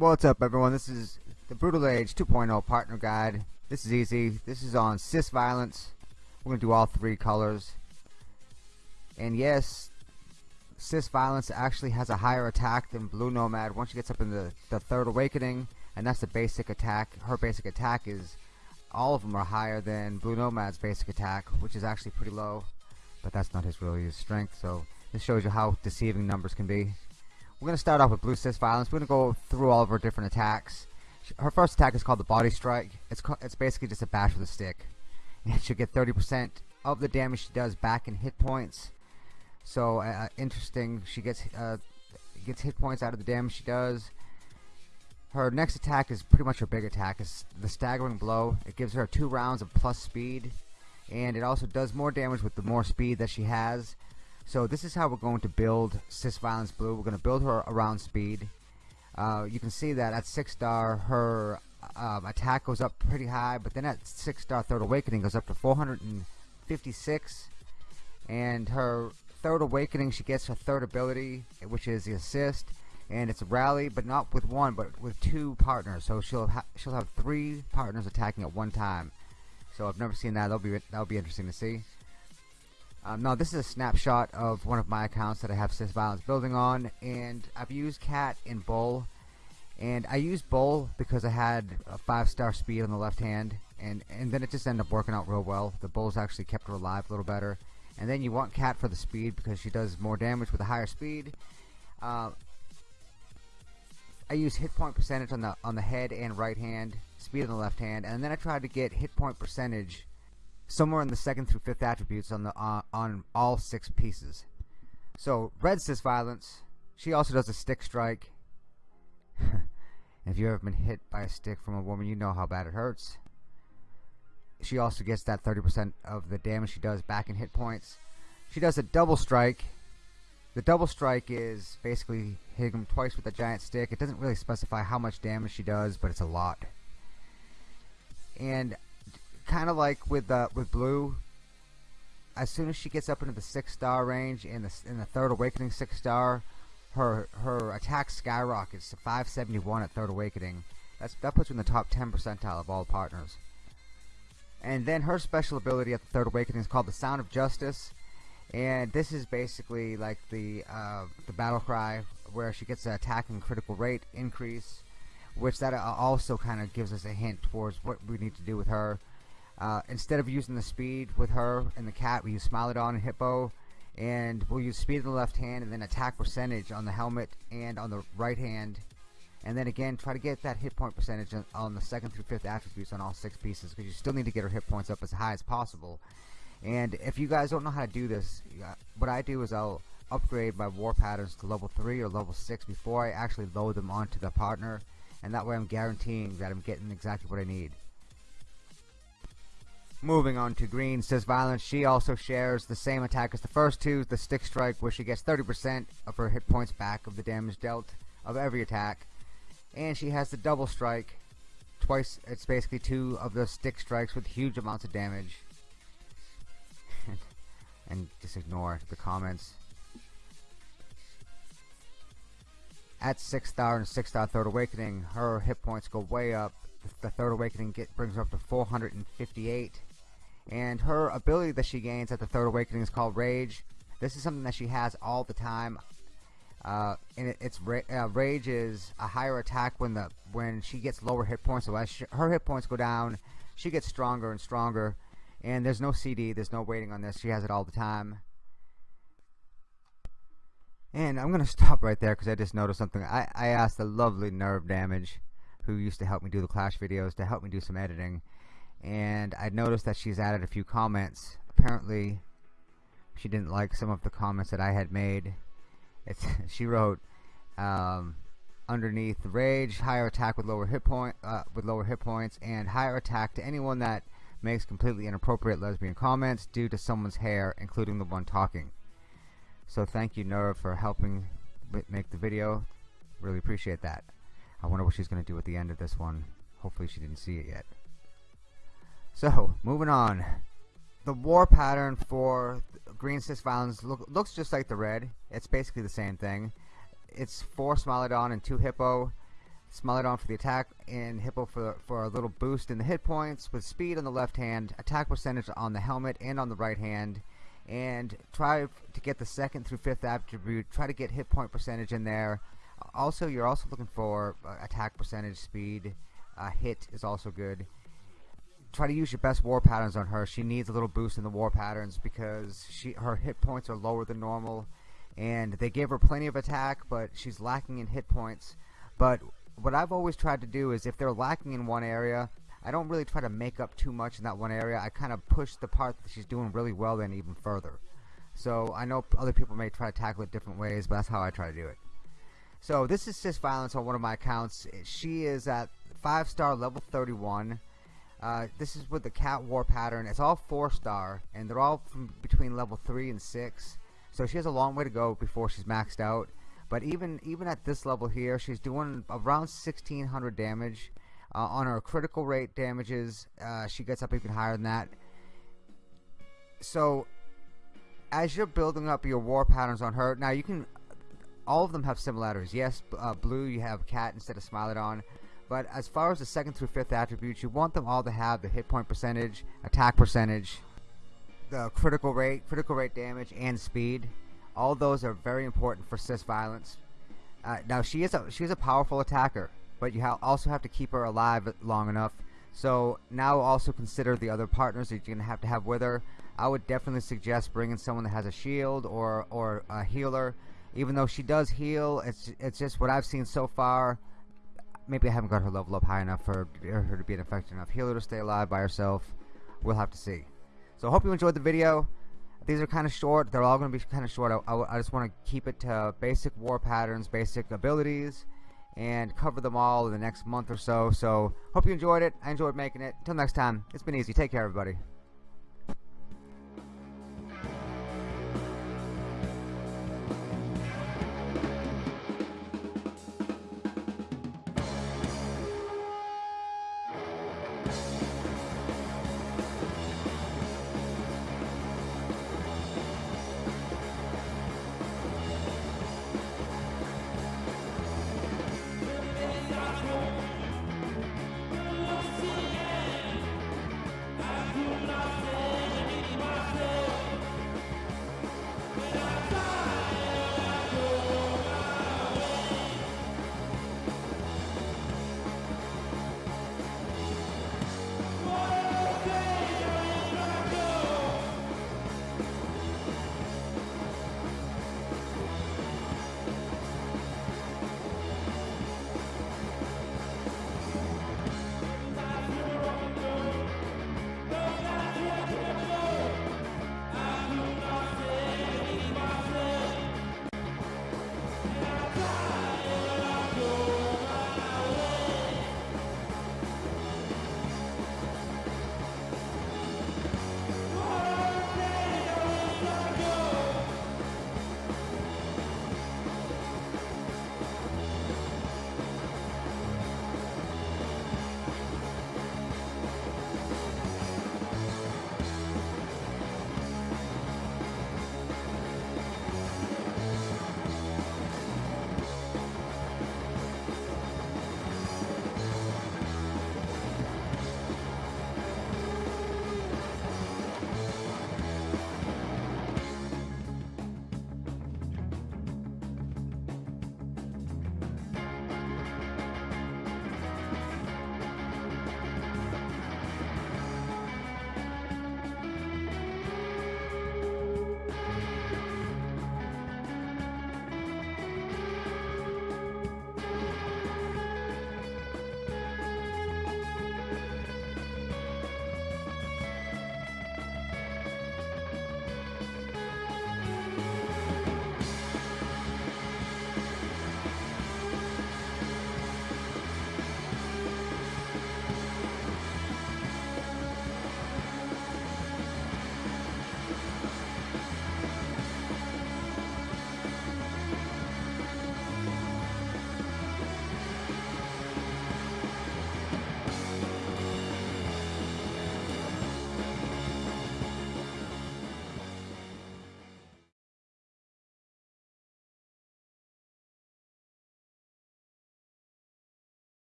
What's up everyone, this is the Brutal Age 2.0 partner guide. This is easy. This is on cis violence. We're going to do all three colors. And yes, cis violence actually has a higher attack than Blue Nomad once she gets up in the, the third awakening. And that's the basic attack. Her basic attack is, all of them are higher than Blue Nomad's basic attack, which is actually pretty low. But that's not his really his strength, so this shows you how deceiving numbers can be. We're going to start off with Blue Cis Violence. We're going to go through all of her different attacks. Her first attack is called the Body Strike. It's, it's basically just a bash with a stick. And she'll get 30% of the damage she does back in hit points. So, uh, uh, interesting. She gets, uh, gets hit points out of the damage she does. Her next attack is pretty much her big attack. It's the Staggering Blow. It gives her two rounds of plus speed. And it also does more damage with the more speed that she has. So this is how we're going to build Cis Violence Blue. We're going to build her around speed. Uh, you can see that at 6 star her um, attack goes up pretty high, but then at 6 star Third Awakening goes up to 456. And her Third Awakening, she gets her third ability, which is the assist. And it's a rally, but not with one, but with two partners. So she'll ha she'll have three partners attacking at one time. So I've never seen that. That'll be that'll be interesting to see. Um, now this is a snapshot of one of my accounts that I have Cis Violence building on and I've used Cat and Bull and I used Bull because I had a 5 star speed on the left hand and, and then it just ended up working out real well. The Bulls actually kept her alive a little better and then you want Cat for the speed because she does more damage with a higher speed. Uh, I use hit point percentage on the on the head and right hand, speed on the left hand, and then I tried to get hit point percentage somewhere in the second through fifth attributes on the uh, on all six pieces. So red cis violence. She also does a stick strike. if you've ever been hit by a stick from a woman, you know how bad it hurts. She also gets that 30% of the damage she does back in hit points. She does a double strike. The double strike is basically hitting him twice with a giant stick. It doesn't really specify how much damage she does, but it's a lot. And kind of like with uh, with blue as soon as she gets up into the six star range in the in the third awakening six star her her attack skyrockets to 571 at third awakening. That's that puts her in the top 10 percentile of all partners. And then her special ability at the third awakening is called the sound of justice. And this is basically like the uh, the battle cry where she gets an attack and critical rate increase which that uh, also kind of gives us a hint towards what we need to do with her uh, instead of using the speed with her and the cat, we use Smilodon and Hippo. And we'll use speed in the left hand and then attack percentage on the helmet and on the right hand. And then again, try to get that hit point percentage on the second through fifth attributes on all six pieces because you still need to get her hit points up as high as possible. And if you guys don't know how to do this, what I do is I'll upgrade my war patterns to level 3 or level 6 before I actually load them onto the partner. And that way I'm guaranteeing that I'm getting exactly what I need. Moving on to Green Cis Violence, she also shares the same attack as the first two, the Stick Strike, where she gets 30% of her hit points back of the damage dealt of every attack. And she has the Double Strike, twice, it's basically two of the Stick Strikes with huge amounts of damage. and just ignore the comments. At 6 star and 6 star Third Awakening, her hit points go way up. The Third Awakening get, brings her up to 458 and her ability that she gains at the third awakening is called rage. This is something that she has all the time. Uh, and it, it's uh, rage is a higher attack when the when she gets lower hit points. So as she, her hit points go down she gets stronger and stronger. And there's no CD there's no waiting on this. She has it all the time. And I'm gonna stop right there because I just noticed something. I, I asked the lovely nerve damage who used to help me do the clash videos to help me do some editing and I noticed that she's added a few comments. Apparently she didn't like some of the comments that I had made. It's she wrote um, underneath rage higher attack with lower hit point uh, with lower hit points and higher attack to anyone that makes completely inappropriate lesbian comments due to someone's hair including the one talking. So thank you Nerve for helping make the video. Really appreciate that. I wonder what she's gonna do at the end of this one. Hopefully she didn't see it yet so, moving on. The war pattern for green cis violence look, looks just like the red. It's basically the same thing. It's four Smilodon and two Hippo. Smilodon for the attack, and Hippo for, for a little boost in the hit points, with speed on the left hand, attack percentage on the helmet and on the right hand, and try to get the second through fifth attribute, try to get hit point percentage in there. Also, you're also looking for uh, attack percentage, speed, uh, hit is also good. Try to use your best war patterns on her. She needs a little boost in the war patterns because she her hit points are lower than normal. And they gave her plenty of attack but she's lacking in hit points. But what I've always tried to do is if they're lacking in one area I don't really try to make up too much in that one area. I kind of push the part that she's doing really well in even further. So I know other people may try to tackle it different ways but that's how I try to do it. So this is Sis Violence on one of my accounts. She is at 5 star level 31 uh, this is with the cat war pattern it's all 4 star and they're all from between level 3 and 6 so she has a long way to go before she's maxed out. But even even at this level here, she's doing around 1600 damage. Uh, on her critical rate damages, uh, she gets up even higher than that. So as you're building up your war patterns on her, now you can all of them have similarities. Yes, uh, blue you have cat instead of Smilodon. But as far as the second through fifth attributes, you want them all to have the hit point percentage, attack percentage, the critical rate, critical rate damage, and speed. All those are very important for cis violence. Uh, now she is a she's a powerful attacker, but you ha also have to keep her alive long enough. So now also consider the other partners that you're gonna have to have with her. I would definitely suggest bringing someone that has a shield or or a healer. Even though she does heal, it's it's just what I've seen so far. Maybe I haven't got her level up high enough for her to be an effective enough healer to stay alive by herself. We'll have to see. So I hope you enjoyed the video. These are kind of short. They're all going to be kind of short. I, I, I just want to keep it to basic war patterns, basic abilities, and cover them all in the next month or so. So hope you enjoyed it. I enjoyed making it. Until next time, it's been easy. Take care, everybody.